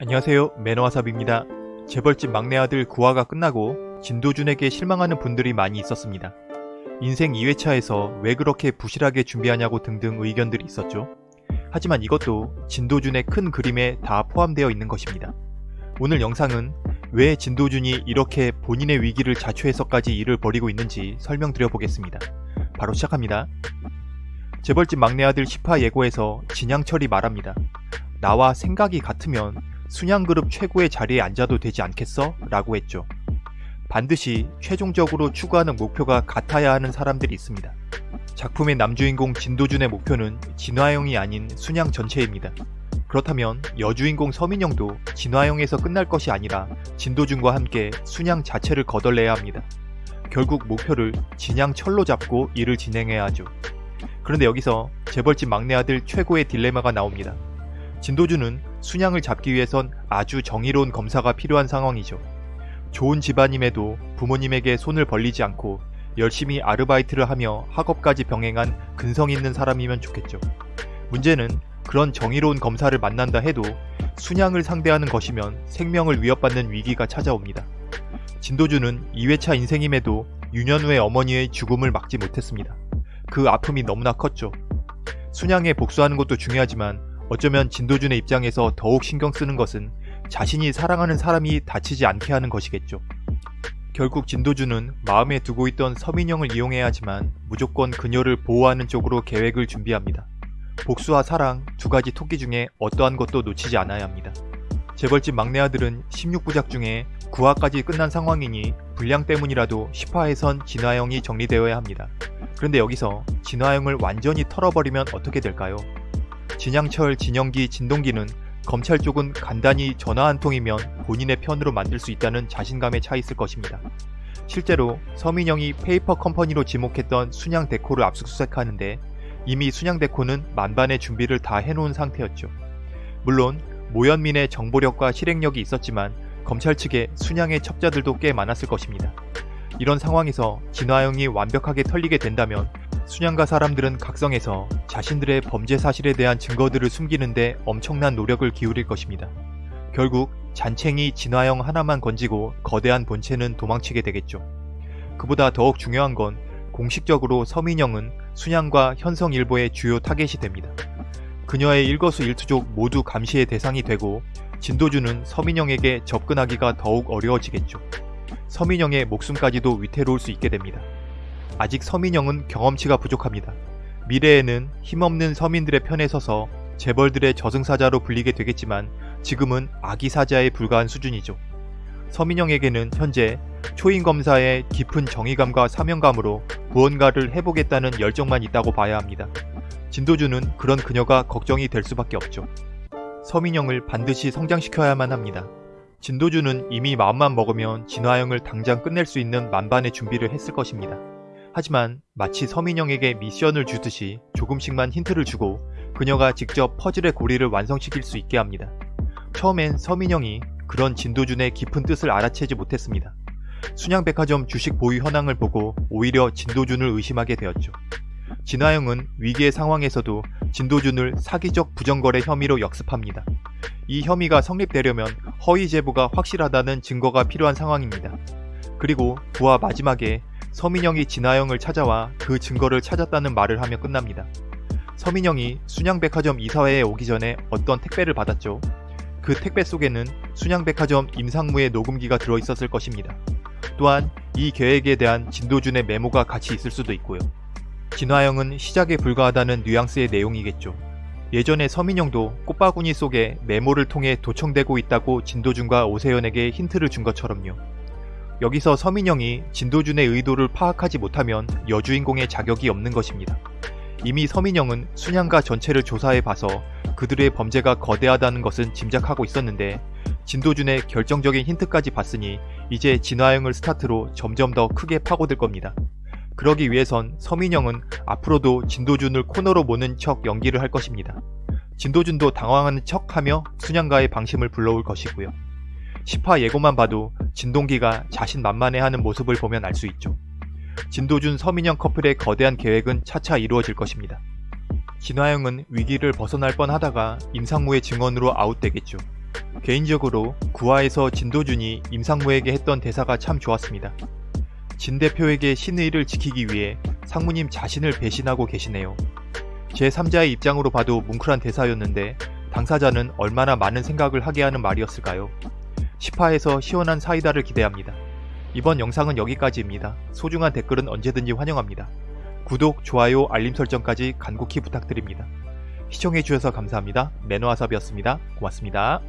안녕하세요 매너와삽입니다. 재벌집 막내 아들 9화가 끝나고 진도준에게 실망하는 분들이 많이 있었습니다. 인생 2회차에서 왜 그렇게 부실하게 준비하냐고 등등 의견들이 있었죠. 하지만 이것도 진도준의 큰 그림에 다 포함되어 있는 것입니다. 오늘 영상은 왜 진도준이 이렇게 본인의 위기를 자초해서까지 일을 벌이고 있는지 설명드려 보겠습니다. 바로 시작합니다. 재벌집 막내 아들 10화 예고에서 진양철이 말합니다. 나와 생각이 같으면 순양그룹 최고의 자리에 앉아도 되지 않겠어? 라고 했죠. 반드시 최종적으로 추구하는 목표가 같아야 하는 사람들이 있습니다. 작품의 남주인공 진도준의 목표는 진화영이 아닌 순양 전체입니다. 그렇다면 여주인공 서민영도 진화영에서 끝날 것이 아니라 진도준과 함께 순양 자체를 거덜내야 합니다. 결국 목표를 진양 철로 잡고 일을 진행해야 하죠. 그런데 여기서 재벌집 막내 아들 최고의 딜레마가 나옵니다. 진도준은 순양을 잡기 위해선 아주 정의로운 검사가 필요한 상황이죠. 좋은 집안임에도 부모님에게 손을 벌리지 않고 열심히 아르바이트를 하며 학업까지 병행한 근성 있는 사람이면 좋겠죠. 문제는 그런 정의로운 검사를 만난다 해도 순양을 상대하는 것이면 생명을 위협받는 위기가 찾아옵니다. 진도준은 2회차 인생임에도 유년후의 어머니의 죽음을 막지 못했습니다. 그 아픔이 너무나 컸죠. 순양에 복수하는 것도 중요하지만 어쩌면 진도준의 입장에서 더욱 신경 쓰는 것은 자신이 사랑하는 사람이 다치지 않게 하는 것이겠죠. 결국 진도준은 마음에 두고 있던 서민영을 이용해야 하지만 무조건 그녀를 보호하는 쪽으로 계획을 준비합니다. 복수와 사랑 두 가지 토끼 중에 어떠한 것도 놓치지 않아야 합니다. 재벌집 막내 아들은 16부작 중에 9화까지 끝난 상황이니 분량 때문이라도 10화에선 진화영이 정리되어야 합니다. 그런데 여기서 진화영을 완전히 털어버리면 어떻게 될까요? 진양철, 진영기, 진동기는 검찰 쪽은 간단히 전화 한 통이면 본인의 편으로 만들 수 있다는 자신감에 차 있을 것입니다. 실제로 서민영이 페이퍼 컴퍼니로 지목했던 순양 데코를 압수수색하는데 이미 순양 데코는 만반의 준비를 다 해놓은 상태였죠. 물론 모현민의 정보력과 실행력이 있었지만 검찰 측에 순양의 첩자들도 꽤 많았을 것입니다. 이런 상황에서 진화영이 완벽하게 털리게 된다면 순양가 사람들은 각성해서 자신들의 범죄 사실에 대한 증거들을 숨기는데 엄청난 노력을 기울일 것입니다. 결국 잔챙이 진화영 하나만 건지고 거대한 본체는 도망치게 되겠죠. 그보다 더욱 중요한 건 공식적으로 서민영은 순양과 현성일보의 주요 타겟이 됩니다. 그녀의 일거수일투족 모두 감시의 대상이 되고 진도주는 서민영에게 접근하기가 더욱 어려워지겠죠. 서민영의 목숨까지도 위태로울 수 있게 됩니다. 아직 서민영은 경험치가 부족합니다. 미래에는 힘없는 서민들의 편에 서서 재벌들의 저승사자로 불리게 되겠지만 지금은 아기사자에 불과한 수준이죠. 서민영에게는 현재 초인검사의 깊은 정의감과 사명감으로 무언가를 해보겠다는 열정만 있다고 봐야 합니다. 진도주는 그런 그녀가 걱정이 될 수밖에 없죠. 서민영을 반드시 성장시켜야만 합니다. 진도주는 이미 마음만 먹으면 진화영을 당장 끝낼 수 있는 만반의 준비를 했을 것입니다. 하지만 마치 서민영에게 미션을 주듯이 조금씩만 힌트를 주고 그녀가 직접 퍼즐의 고리를 완성시킬 수 있게 합니다. 처음엔 서민영이 그런 진도준의 깊은 뜻을 알아채지 못했습니다. 순양백화점 주식 보유 현황을 보고 오히려 진도준을 의심하게 되었죠. 진화영은 위기의 상황에서도 진도준을 사기적 부정거래 혐의로 역습합니다. 이 혐의가 성립되려면 허위 제보가 확실하다는 증거가 필요한 상황입니다. 그리고 부하 마지막에 서민영이 진화영을 찾아와 그 증거를 찾았다는 말을 하며 끝납니다. 서민영이 순양백화점 이사회에 오기 전에 어떤 택배를 받았죠. 그 택배 속에는 순양백화점 임상무의 녹음기가 들어있었을 것입니다. 또한 이 계획에 대한 진도준의 메모가 같이 있을 수도 있고요. 진화영은 시작에 불과하다는 뉘앙스의 내용이겠죠. 예전에 서민영도 꽃바구니 속에 메모를 통해 도청되고 있다고 진도준과 오세연에게 힌트를 준 것처럼요. 여기서 서민영이 진도준의 의도를 파악하지 못하면 여주인공의 자격이 없는 것입니다. 이미 서민영은 순양가 전체를 조사해 봐서 그들의 범죄가 거대하다는 것은 짐작하고 있었는데 진도준의 결정적인 힌트까지 봤으니 이제 진화영을 스타트로 점점 더 크게 파고들 겁니다. 그러기 위해선 서민영은 앞으로도 진도준을 코너로 모는 척 연기를 할 것입니다. 진도준도 당황하는 척하며 순양가의 방심을 불러올 것이고요. 10화 예고만 봐도 진동기가 자신 만만해하는 모습을 보면 알 수 있죠. 진도준 서민영 커플의 거대한 계획은 차차 이루어질 것입니다. 진화영은 위기를 벗어날 뻔하다가 임상무의 증언으로 아웃되겠죠. 개인적으로 구화에서 진도준이 임상무에게 했던 대사가 참 좋았습니다. 진 대표에게 신의를 지키기 위해 상무님 자신을 배신하고 계시네요. 제3자의 입장으로 봐도 뭉클한 대사였는데 당사자는 얼마나 많은 생각을 하게 하는 말이었을까요? 10화에서 시원한 사이다를 기대합니다. 이번 영상은 여기까지입니다. 소중한 댓글은 언제든지 환영합니다. 구독, 좋아요, 알림 설정까지 간곡히 부탁드립니다. 시청해주셔서 감사합니다. 매너와삽이었습니다. 고맙습니다.